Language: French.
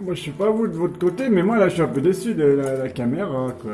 Moi, je sais pas vous de votre côté, mais moi, là, je suis un peu déçu de la, la caméra, quoi.